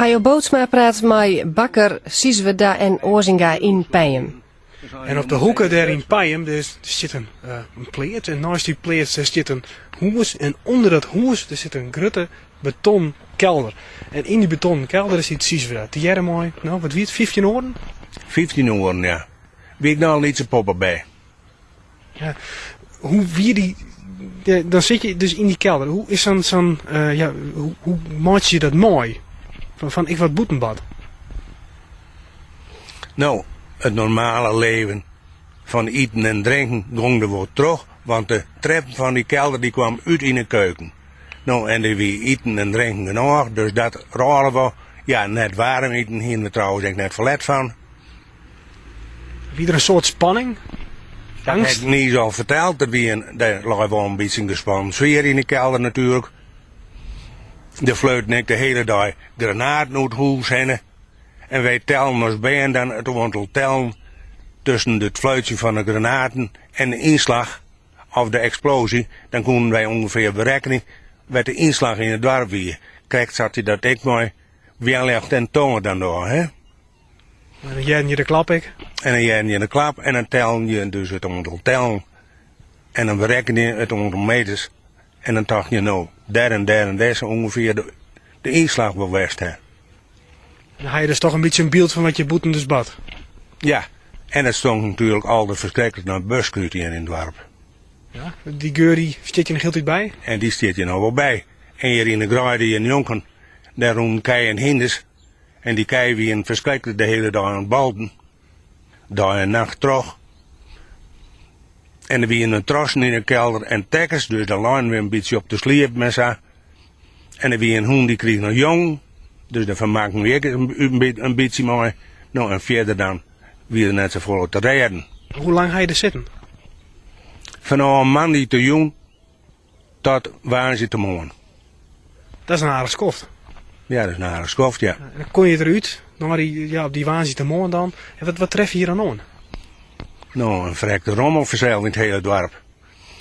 Hajo Bootsma praat met bakker Siesweda en Oorzinga in Pijem. En op de hoeken daar in Pijem zit een, uh, een pleert. En naast die pleert daar zit een huis. En onder dat huis daar zit een grote beton kelder. En in die beton kelder zit Siesweda. Die jaren mooi, nou wat wie het, 15 oren? 15 oren, ja. Wie ik nou niet zijn poppen bij. Ja, hoe wie die ja, dan zit je dus in die kelder. Hoe is dan zo'n, uh, ja, hoe, hoe maak je dat mooi? Van, van ik wat boetenbad. Nou, het normale leven van eten en drinken ging er wat terug, want de trap van die kelder die kwam uit in de keuken. Nou, en die wie eten en drinken genoeg, dus dat raren we, ja, net warm eten, hier we trouwens ik net verlet van. Wie er een soort spanning? Dat heb ik niet zo verteld. Dat wie een, daar lag wel een beetje gespannen sfeer in de kelder natuurlijk. De fluit ik de hele dag huis heen. En wij tellen bij en dan het aantal tellen tussen het fluitje van de granaten en de inslag of de explosie. Dan konden wij ongeveer berekenen wat de inslag in het dorp weer. Kijk, zat hij dat ik mooi. Wie legt en tongen dan door, hè? En dan jij je de klap ik. En dan jij je de klap en dan tel je dus het aantal tellen. En dan bereken je het aantal meters. En dan dacht je nou, daar en daar en daar is ongeveer de, de inslag bewijst. Hè. Dan had je dus toch een beetje een beeld van wat je boeten dus bad. Ja, en het stond natuurlijk altijd verschrikkelijk naar buskruut in het dorp. Ja, die geur die je nog heel bij? En die zit je nog wel bij. En hier in de graai in Jonken, daar roen kei en hinders. En die kei wie een verschrikkelijk de hele dag aan het balden. Dag en nacht terug. En er wie een trossen in de kelder en tekkers, dus dan lijn we een beetje op de sliep met ze. En er wie een hoen die kreeg nog jong, dus daar vermaken we een, een, een beetje mooi. Nou, en verder dan wie er net zo vol te rijden. Hoe lang ga je er zitten? Van een man die te jong tot waar ze te morgen. Dat is een aardig skoft. Ja, dat is een aardig skoft, ja. En dan kon je eruit, naar die, ja, op die waanzin te morgen dan. En wat, wat tref je hier dan aan? Nou, een verrekte rommel verzeild in het hele dorp.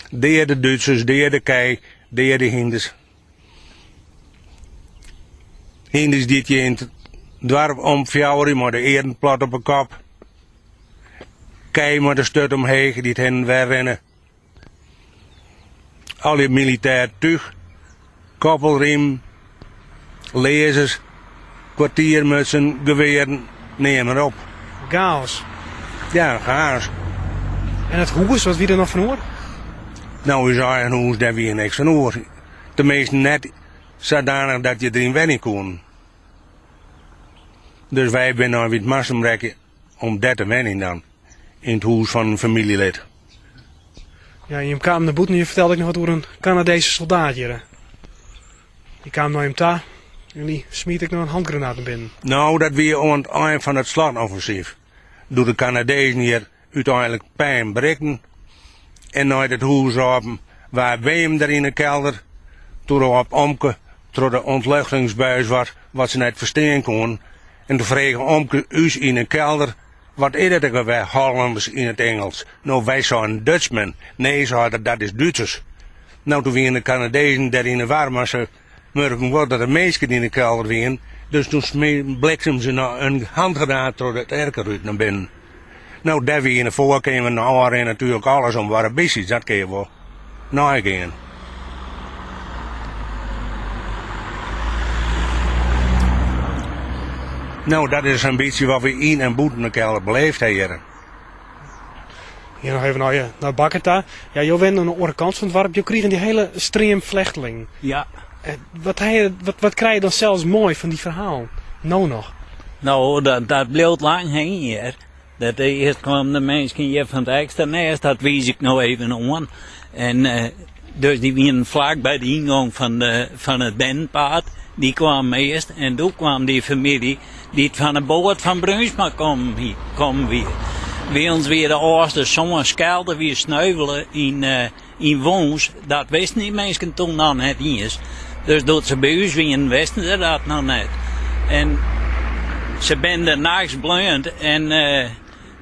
De de Duitsers, de de kei, de de hinders. Hinders die je in het dorp omfjouwen, maar de eren plat op een kop. Kei maar de stut omheen, die het hen wegrennen. Al die militair tuig, koppelriem, lezers, kwartiermutsen, geweren, neem maar op. Chaos. Ja, chaos. En het hoes, wat wie er nog van hoor? Nou, is een hoes, daar wie niks van hoor. Tenminste net zodanig dat je erin wennen kon. Dus wij zijn nou weer het massumrekken om dat te wennen dan. In het huis van een familielid. Ja, je kwam naar boeten en je vertelde ik nog wat over een Canadese soldaat hier. Die kwam naar hem ta en die smiet ik nog een handgranaat naar binnen. Nou, dat weer aan het eind van het slotoffensief. Door de Canadezen hier uiteindelijk pijn breken. En naar het huis open, waar wij hem daar in de kelder, toen op omke, door de ontluchtingsbuis was, wat ze net verstaan kon. En toen vregen omke us in een kelder, wat is het wij Hollanders in het Engels? Nou, wij zijn Dutchmen. Nee, ze hadden dat is Duitsers. Nou, toen in de Canadezen daar in de warm, ze merken wel dat er meisjes in de kelder waren. Dus toen bliksem ze nou een handgranaat door het erker naar binnen. Nou, wie in de voorkamer, nou, en natuurlijk alles om waren bissies, dat kun je wel nagaan. Nou, dat is een beetje wat we in en boeten elkaar beleefd hebben. Hier nog even naar, je, naar Bakkerta. Ja, je bent aan de andere kant van het dorp. Je kreeg die hele stream vlechteling. Ja. Wat, je, wat, wat krijg je dan zelfs mooi van die verhaal? Nou nog. Nou, dat, dat bleef lang heen hier. Dat eerst kwam de mensen hier van het extra nest, dat wies ik nou even aan. En uh, dus die waren vlak bij de ingang van, de, van het bandpad. Die kwam eerst en toen kwam die familie die van de boot van Brunsma kwam, kwam weer. Bij ons weer de eerste zo'n schelden weer sneuvelen in, uh, in woons. Dat wisten die mensen toen nog net eens. Dus dat ze bij ons weer wisten ze dat nog net. En ze ben er nachts blind en uh,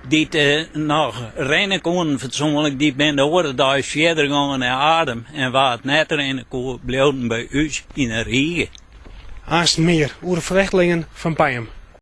die uh, nog rennen konden fatsoenlijk, die ben de orde daar verder gegaan naar adem. En waar het net rennen kon, bleven bij ons in een regen. Haast meer over de vluchtelingen van Pijm.